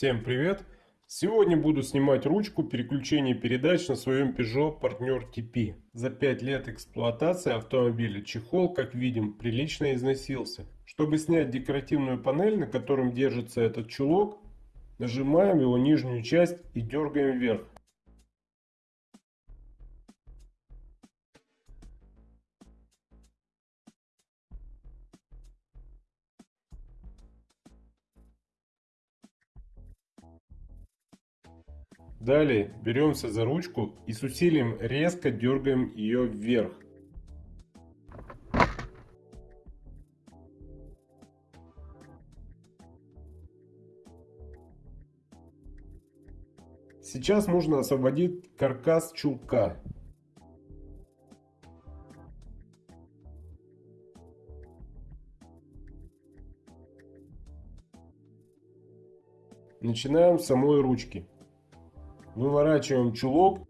Всем привет! Сегодня буду снимать ручку переключения передач на своем Peugeot Partner TP. За 5 лет эксплуатации автомобиля чехол, как видим, прилично износился. Чтобы снять декоративную панель, на котором держится этот чулок, нажимаем его нижнюю часть и дергаем вверх. Далее беремся за ручку и с усилием резко дергаем ее вверх. Сейчас нужно освободить каркас чулка. Начинаем с самой ручки. Выворачиваем чулок.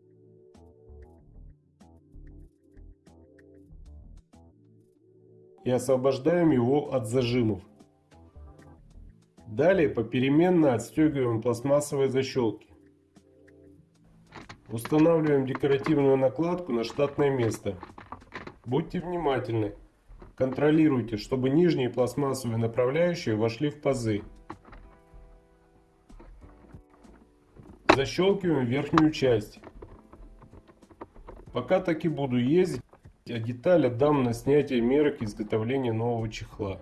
И освобождаем его от зажимов. Далее попеременно отстегиваем пластмассовые защелки. Устанавливаем декоративную накладку на штатное место. Будьте внимательны. Контролируйте, чтобы нижние пластмассовые направляющие вошли в пазы. Защелкиваем верхнюю часть. Пока так и буду ездить, а деталь отдам на снятие мерок изготовления нового чехла.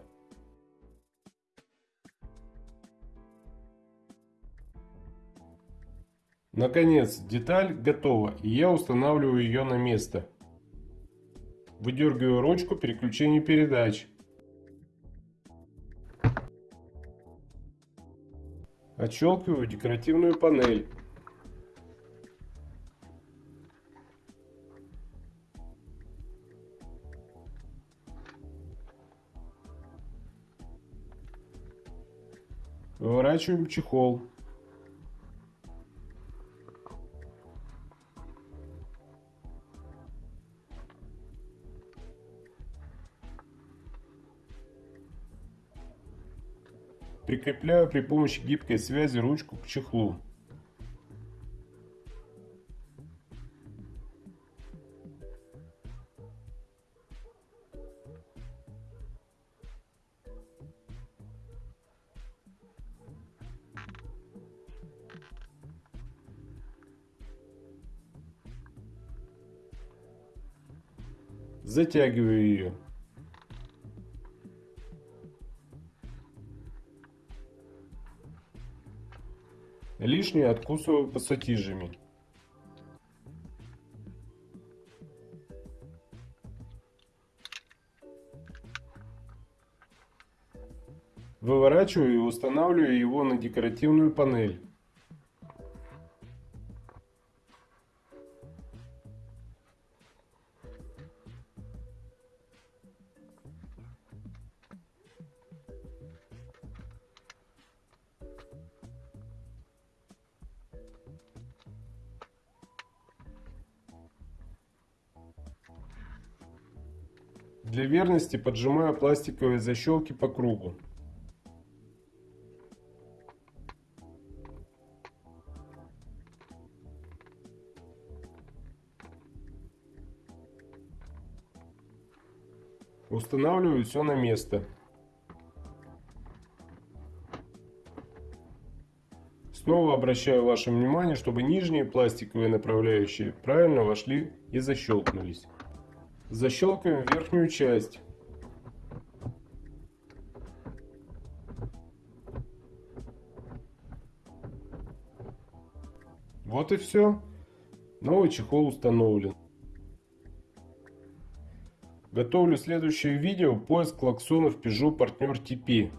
Наконец, деталь готова, и я устанавливаю ее на место. Выдергиваю ручку переключения передач. Отщелкиваю декоративную панель. Выворачиваем чехол. Прикрепляю при помощи гибкой связи ручку к чехлу. Затягиваю ее. Лишнее откусываю пассатижами. Выворачиваю и устанавливаю его на декоративную панель. Для верности поджимаю пластиковые защелки по кругу. Устанавливаю все на место. Снова обращаю ваше внимание, чтобы нижние пластиковые направляющие правильно вошли и защелкнулись. Защелкиваем верхнюю часть. Вот и все. Новый чехол установлен. Готовлю следующее видео поиск клаксонов Peugeot Partner TP.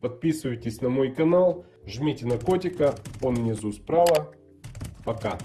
Подписывайтесь на мой канал, жмите на котика, он внизу справа. Пока.